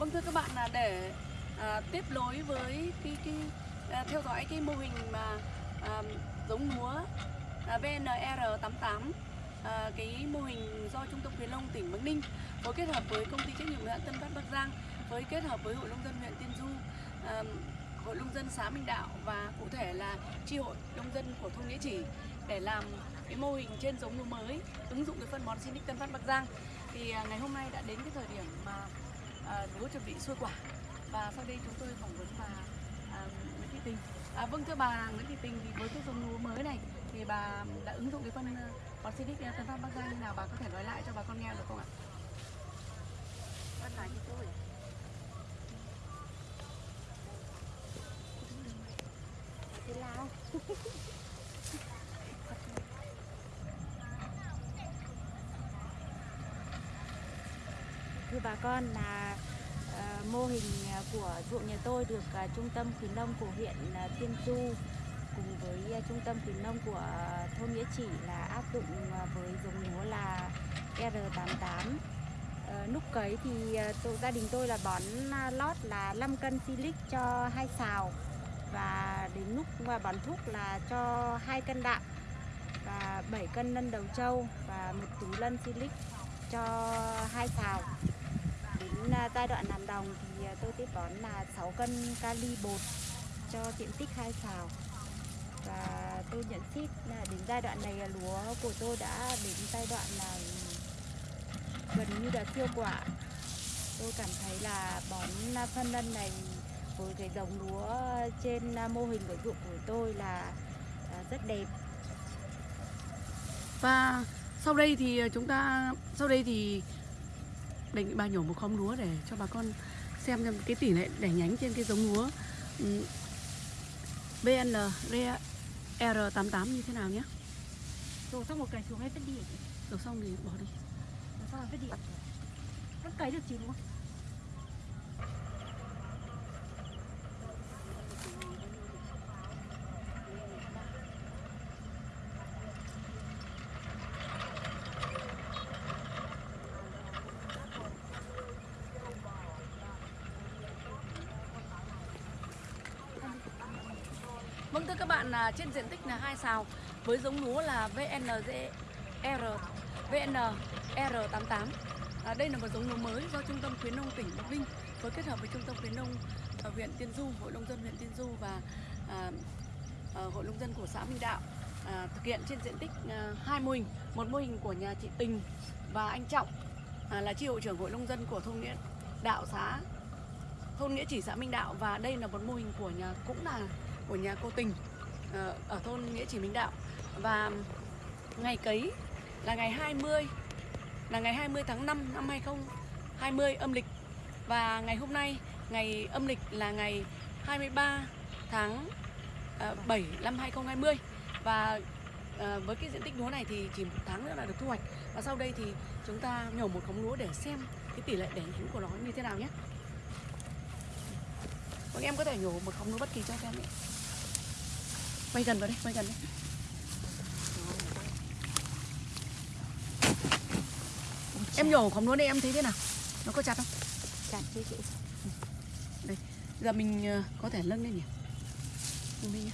Vâng thưa các bạn là để à, tiếp nối với cái, cái à, theo dõi cái mô hình mà à, giống lúa à, VNR88 à, cái mô hình do Trung tâm khuyến nông tỉnh Bắc Ninh phối kết hợp với công ty trách nhiệm hữu hạn Tân Phát Bắc Giang với kết hợp với Hội nông dân huyện Tiên Du à, Hội nông dân xã Minh Đạo và cụ thể là chi hội nông dân của thôn Nghĩa Chỉ để làm cái mô hình trên giống lúa mới ứng dụng cái phân bón Sinic Tân Phát Bắc Giang. Thì à, ngày hôm nay đã đến cái thời điểm mà à, lúa chuẩn bị xuôi quả và sau đây chúng tôi phỏng vấn bà à, Nguyễn Thị Tình. À, vâng thưa bà Nguyễn Thị Tình thì với cái giống lúa mới này thì bà đã ứng dụng cái phân ờ, bón Sinic Tân Phát Bắc Giang như nào bà có thể nói lại cho bà con nghe được không ạ? Con nói với tôi Thế nào? Thưa bà con là mô hình à, của ruộng nhà tôi được à, trung tâm khuyến nông của huyện à, Tiên Du cùng với trung tâm khuyến nông của thôn Nghĩa Chỉ là áp dụng với giống lúa là R88 Ờ, núc cấy thì tôi, gia đình tôi là bón lót là 5 cân silic cho hai xào và đến lúc và bón thuốc là cho hai cân đạm và 7 cân lân đầu trâu và một túi lân silic cho hai xào giai đoạn làm đồng thì à, tôi tiếp bón là 6 cân kali bột cho diện tích hai xào. Và tôi nhận xét là đến giai đoạn này à, lúa của tôi đã đến giai đoạn là gần như là siêu quả. Tôi cảm thấy là bón phân lân này với cái giống lúa trên à, mô hình của ruộng của tôi là rất đẹp. Và sau đây thì chúng ta, sau đây thì nghị bà nhổ một khóm lúa để cho bà con xem xem cái tỷ lệ đẻ nhánh trên cái giống lúa. Ừm, VN R88 như thế nào nhé. rồi xong một cày xuống hay vứt đi Rồi xong thì bỏ đi. rồi xong vứt đi vẫn cấy được chứ đúng không Vâng thưa các bạn à, trên diện tích là hai sào với giống lúa là VNR VNR88. À, đây là một giống lúa mới do Trung tâm khuyến nông tỉnh Bắc Ninh phối kết hợp với Trung tâm khuyến nông ở huyện Tiên Du, Hội nông dân huyện Tiên Du và à, à, Hội nông dân của xã Minh Đạo à, thực hiện trên diện tích à, hai mô hình, một mô hình của nhà chị Tình và anh Trọng à, là chi hội trưởng Hội nông dân của thôn Nghĩa Đạo xã thôn Nghĩa Chỉ xã Minh Đạo và đây là một mô hình của nhà cũng là của nhà cô Tình ờ, ở thôn Nghĩa Chỉ Minh Đạo. Và ngày cấy là ngày 20 là ngày 20 tháng 5 năm 2020 âm lịch. Và ngày hôm nay, ngày âm lịch là ngày 23 tháng ờ, 7 năm 2020 và ờ, với cái diện tích lúa này thì chỉ một tháng nữa là được thu hoạch. Và sau đây thì chúng ta nhổ một khóm lúa để xem cái tỷ lệ đẻ nhánh của nó như thế nào nhé. Vâng em có thể nhổ một khóm lúa bất kỳ cho em ấy. Quay gần vào đây, quay gần đây. Em nhổ khóm lúa này em thấy thế nào? Nó có chặt không? chặt chứ chị Giờ mình ờ, có thể nâng lên nhỉ? Nâng lên nhá.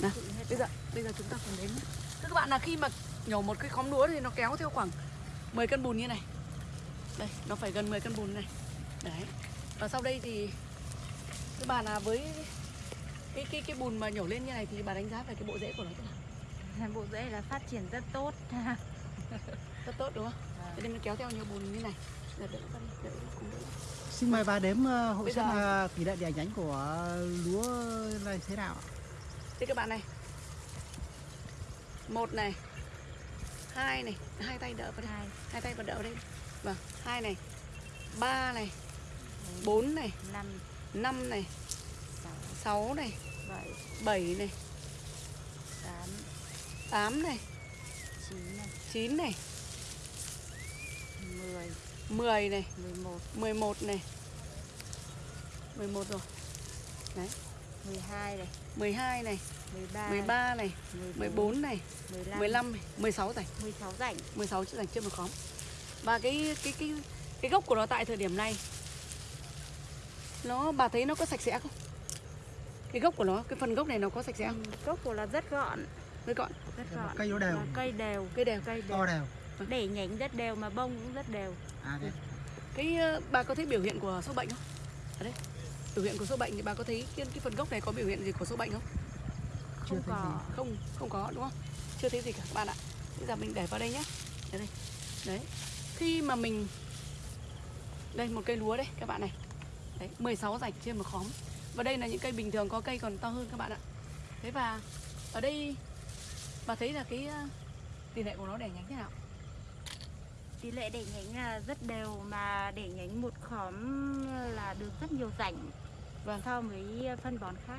Nào, bây giờ bây giờ chúng ta cùng đếm nhá. Thưa các bạn là khi mà nhổ một cái khóm lúa thì nó kéo theo khoảng 10 cân bùn như này. Đây, nó phải gần 10 cân bùn này. Đấy. Và sau đây thì các bạn là với cái cái cái bùn mà nhổ lên như này thì bà đánh giá về cái bộ rễ của nó thế nào? bộ rễ là phát triển rất tốt. Rất tốt đúng không? Thế nên nó kéo theo nhiều bùn như này. Đỡ đỡ đỡ đỡ. Xin mời bà đếm ờ, hộ Bây xem giờ- là tỷ lệ đẻ nhánh của lúa này thế nào ạ? Thế các bạn này. Một này. Hai này. Hai tay đỡ vào đây. Hai. Hai tay vào đỡ đây. Vâng hai này. Ba này. Bốn này. Năm. Năm này sáu sáu này bảy. bảy này tám. tám này chín này. chín này mười. mười này mười một. mười một này. Mười một rồi. Đấy. Mười hai này. 12 này. Mười ba 13 này. 14 này. Mười lăm. 15 này. 16 rảnh. Mười sáu rảnh. 16 chữ rảnh trên một khóm. Và cái cái cái cái gốc của nó tại thời điểm này nó bà thấy nó có sạch sẽ không cái gốc của nó cái phần gốc này nó có sạch sẽ không? Ừ, gốc của nó rất gọn. Với gọn. Rất gọn. cây nó đều. Và cây đều. Cây đều. Cây to đều. Đều để nhánh rất đều mà bông cũng rất đều. À thế. Cái ờ, bà có thấy biểu hiện của sâu bệnh không? Ở đây. Biểu hiện của sâu bệnh thì bà có thấy cái, cái phần gốc này có biểu hiện gì của sâu bệnh không? Chưa không thấy có. gì. không không có đúng không? Chưa thấy gì cả. Các bạn ạ bây giờ mình để vào đây nhé để đây. Đấy. Khi mà mình đây một cây lúa đây các bạn này. Đấy 16 rạch trên một khóm và đây là những cây bình thường có cây còn to hơn các bạn ạ. Thế và ở đây bà thấy là cái ờ, tỷ lệ của nó đẻ nhánh thế nào? Tỷ lệ để nhánh là rất đều mà để nhánh một khóm là được rất nhiều rảnh Vâng. so với phân bón khác.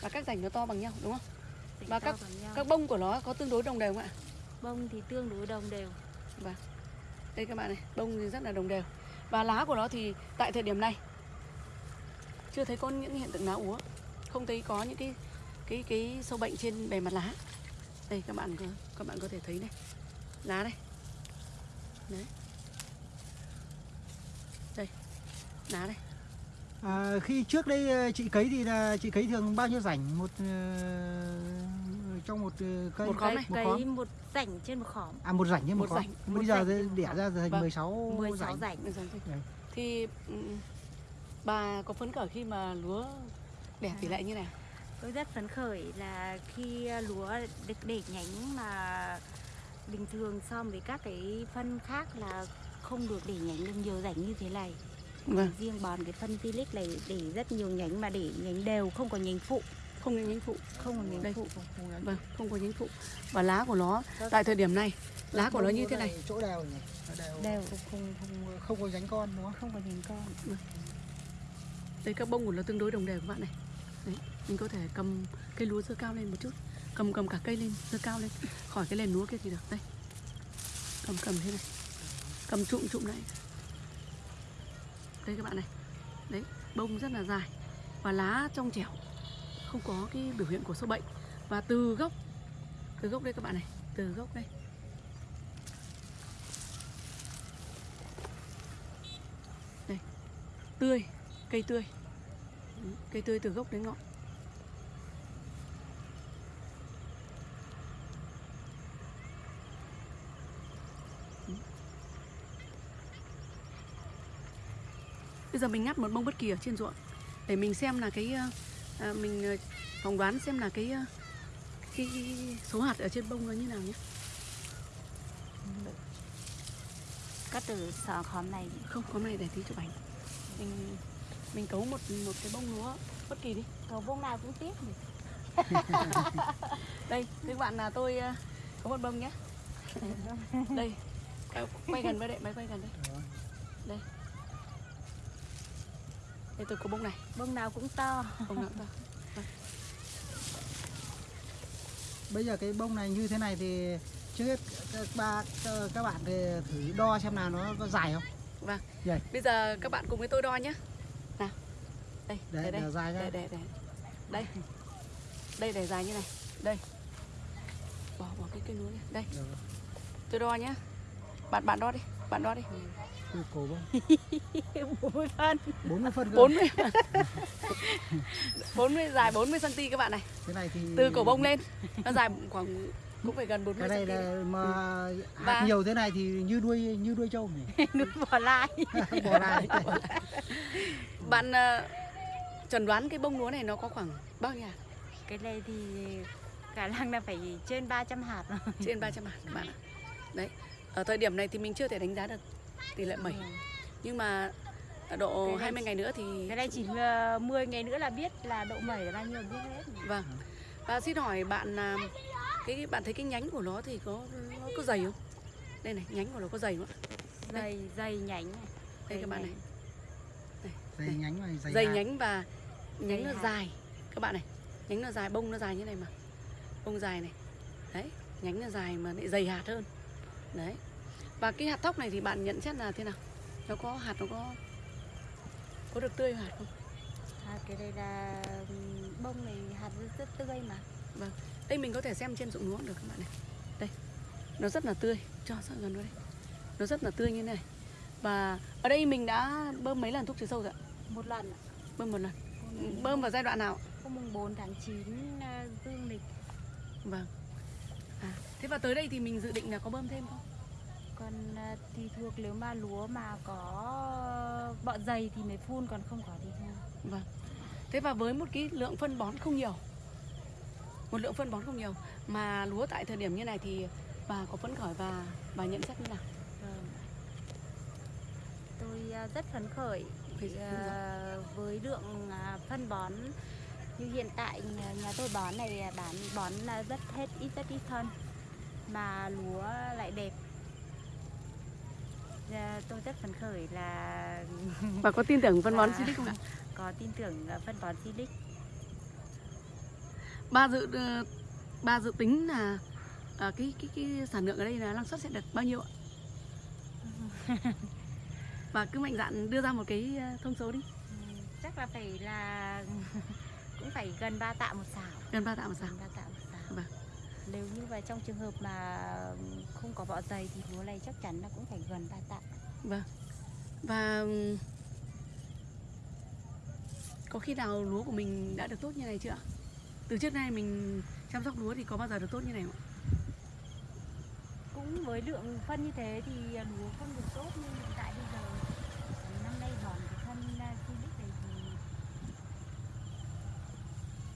Và các rảnh nó to bằng nhau đúng không? Rảnh Và các- các bông của nó có tương đối đồng đều không ạ? Bông thì tương đối đồng đều. Đây các bạn này bông thì rất là đồng đều. Và lá của nó thì tại thời điểm này chưa thấy có những hiện tượng lá úa? Không thấy có những cái cái cái sâu bệnh trên bề mặt lá? Đây các bạn có các bạn có thể thấy này. Lá đây. Đấy. Đây lá đây. À, khi trước đây ờ, chị cấy thì là chị cấy thường bao nhiêu rảnh? Một ờ, trong một ờ, cây Một khóm này. một khóm? Một rảnh trên một khóm. À một rảnh như một, Một khóm. rảnh, bây một giờ rảnh trên đẻ ra thành Vâng. 16 16 rảnh. rảnh. Thì bà có phấn khởi khi mà lúa đẻ tỷ lệ như này? Tôi rất phấn khởi là khi lúa được để nhánh mà bình thường so với các cái phân khác là không được để nhánh được nhiều rảnh như thế này. Vâng. Riêng bòn cái phân tilic này để rất nhiều nhánh mà để nhánh đều không có nhánh phụ. Không có nhánh phụ. Không có nhánh Đây. phụ. Vâng không có nhánh phụ. Và lá của nó tại thời điểm này lá của nó như thế này. chỗ đều nhỉ? Nó đều, Đều. Không, không, không, không có nhánh con đúng không? Không có nhánh con đây, các bông của nó tương đối đồng đều các bạn này. Đấy, mình có thể cầm cây lúa dơ cao lên một chút. Cầm cầm cả cây lên dơ cao lên. Khỏi cái nền lúa kia thì được. Đây. Cầm cầm thế này. Cầm trụm trụm lại. Đây các bạn này. Đấy, bông rất là dài và lá trong trẻo. Không có cái biểu hiện của sâu bệnh. Và từ gốc từ gốc đây các bạn này. Từ gốc đây. Đây. Tươi cây tươi. Cây tươi từ gốc đến ngọn. Bây giờ mình ngắt một bông bất kỳ ở trên ruộng để mình xem là cái ờ, à, mình ờ, phỏng đoán xem là cái, ờ, cái, số hạt ở trên bông nó như nào nhé. Cắt từ khóm này. Không có này để tí chụp ảnh. Mình mình cấu một một cái bông lúa. Bất kỳ đi. Cầu bông nào cũng tiếc nhỉ. đây các bạn là tôi ờ, có một bông nhé. Đây quay gần với đây máy quay gần đây. Đây. Đây tôi có bông này. Bông nào cũng to. Bông nào to. Bây giờ cái bông này như thế này thì trước hết các ba các bạn thì thử đo xem nào nó có dài không. Vâng. Vậy. bây giờ các bạn cùng với tôi đo nhé đây để, đây để dài đây đây đây đây. Đây để dài như này. Đây. Bỏ bỏ cái cây lúa này đây. Được. tôi đo nhé bạn bạn đo đi. Bạn đo đi. Từ cổ bông. Bốn phân. 40 phân cơ. 40 40 dài 40 cm các bạn này. Cái này thì từ cổ bông lên. Nó dài khoảng cũng phải gần 40 cái này là mà Và- hạt nhiều thế này thì như đuôi như đuôi trâu nhỉ? Nuôi bỏ lại bỏ lại bạn chẩn đoán cái bông lúa này nó có khoảng bao nhiêu hạt? Cái này thì khả năng là phải trên 300 hạt rồi. Trên 300 hạt các bạn ạ. Đấy ở thời điểm này thì mình chưa thể đánh giá được tỷ lệ mẩy. Nhưng mà độ Cái này 20 ngày nữa thì cái này chỉ ờ, 10 ngày nữa là biết là độ mẩy là bao nhiêu biết hết. Vâng. Và xin hỏi bạn là cái bạn thấy cái nhánh của nó thì có nó có dày không? Đây này nhánh của nó có dày không ạ? Dày dày nhánh này. Đây các bạn này. Dày nhánh này dày, dày nhánh và nhánh nó hạt. dài. Các bạn này nhánh nó dài bông nó dài như này mà. Bông dài này. Đấy nhánh nó dài mà lại dày hạt hơn. Đấy. Và cái hạt thóc này thì bạn nhận xét là thế nào? Nó có hạt nó có có được tươi hạt không? À, cái đây là bông này hạt rất, tươi mà. Đây mình có thể xem trên ruộng lúa được các bạn này. Đây nó rất là tươi. Cho sang gần đây. Nó rất là tươi như này. Và ở đây mình đã bơm mấy lần thuốc trừ sâu rồi ạ? một lần ạ. bơm một lần bơm vào giai đoạn nào? Hôm mùng 4 tháng 9 à, dương lịch. Vâng. À, thế và tới đây thì mình dự định là có bơm thêm không? Còn à, tùy thuộc nếu mà lúa mà có bọ dày thì mới phun còn không có thì thôi. Vâng. Thế và với một cái lượng phân bón không nhiều một lượng phân bón không nhiều mà lúa tại thời điểm như này thì bà có phấn khởi và bà nhận xét như nào? Vâng. Tôi à, rất phấn khởi À, với lượng à, phân bón như hiện tại nhà, nhà tôi bón này à, bán bón là rất hết ít rất ít phân mà lúa lại đẹp. À, tôi rất phấn khởi là bà có tin tưởng phân bón Và- Silic không ạ có tin tưởng phân bón Silic. bà dự ờ, bà dự tính là cái cái cái sản lượng ở đây là năng suất sẽ được bao nhiêu ạ bà cứ mạnh dạn đưa ra một cái ờ, thông số đi Ừ, Chắc là phải là cũng phải gần 3 tạ một xào. gần ba tạ một xào Gần 3 tạ một xào. Vâng. Nếu như mà trong trường hợp mà không có bọ dày thì lúa này chắc chắn là cũng phải gần 3 tạ. Vâng. Và có khi nào lúa của mình đã được tốt như này chưa? Từ trước nay mình chăm sóc lúa thì có bao giờ được tốt như này không? Cũng với lượng phân như thế thì à, lúa không được tốt như hiện tại bây giờ. Năm nay bón cái phân à, Silic này thì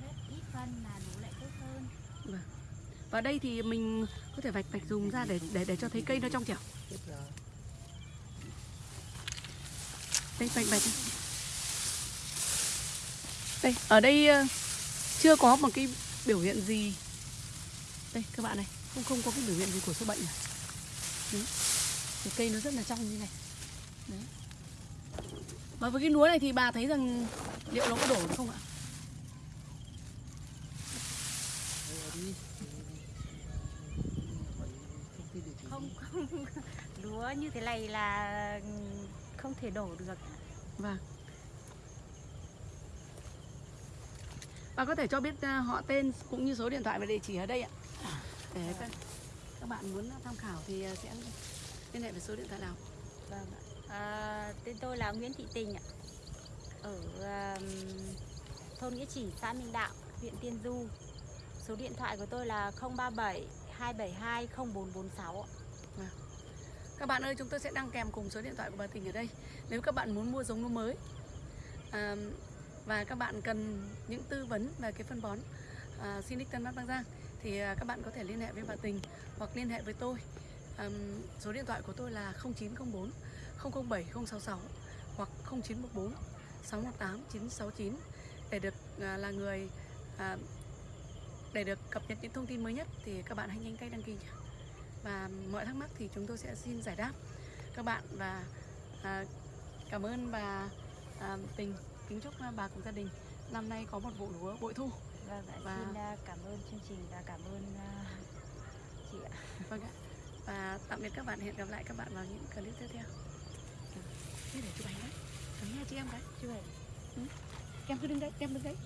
rất phân mà lúa lại tốt hơn. Và đây thì mình có thể vạch vạch dùng ra để để để cho thấy cây nó trong trẻo. Đây vạch vạch. Đây, ở đây ờ, chưa có một cái biểu hiện gì. Đây các bạn này, không không có cái biểu hiện gì của sâu bệnh này. Đấy. Thì cây nó rất là trong như này. Đấy. Và với cái lúa này thì bà thấy rằng liệu nó có đổ được không ạ? Không không lúa như thế này là không thể đổ được. Vâng. Bà có thể cho biết uh, họ tên cũng như số điện thoại và địa chỉ ở đây ạ. Để các, các bạn muốn tham khảo thì uh, sẽ liên hệ với số điện thoại nào. Vâng ạ. À, tên tôi là Nguyễn Thị Tình ạ. Ở um, thôn Nghĩa Chỉ, xã Minh Đạo, huyện Tiên Du. Số điện thoại của tôi là 037 272 0446. Các bạn ơi, chúng tôi sẽ đăng kèm cùng số điện thoại của bà Tình ở đây. Nếu các bạn muốn mua giống lúa mới à, và các bạn cần những tư vấn về cái phân bón à, Sinic Tân Bắc Bắc Giang thì à, các bạn có thể liên hệ với bà Tình hoặc liên hệ với tôi. À, số điện thoại của tôi là 0904 007 066 hoặc 0914 618 969 để được à, là người à, để được cập nhật những thông tin mới nhất thì các bạn hãy nhanh tay đăng ký nhé. Và mọi thắc mắc thì chúng tôi sẽ xin giải đáp. Các bạn và à, cảm ơn bà à, tình. Kính chúc à, bà cùng gia đình năm nay có một vụ lúa bội thu. Vâng ạ. Và- Xin à, cảm ơn chương trình và cảm ơn à, chị ạ. vâng ạ. Và tạm biệt các bạn hẹn gặp lại các bạn vào những clip tiếp theo. Thế để chụp ảnh đấy chụp nha chị em cái Chú ơi. em cứ đứng đấy em đứng đấy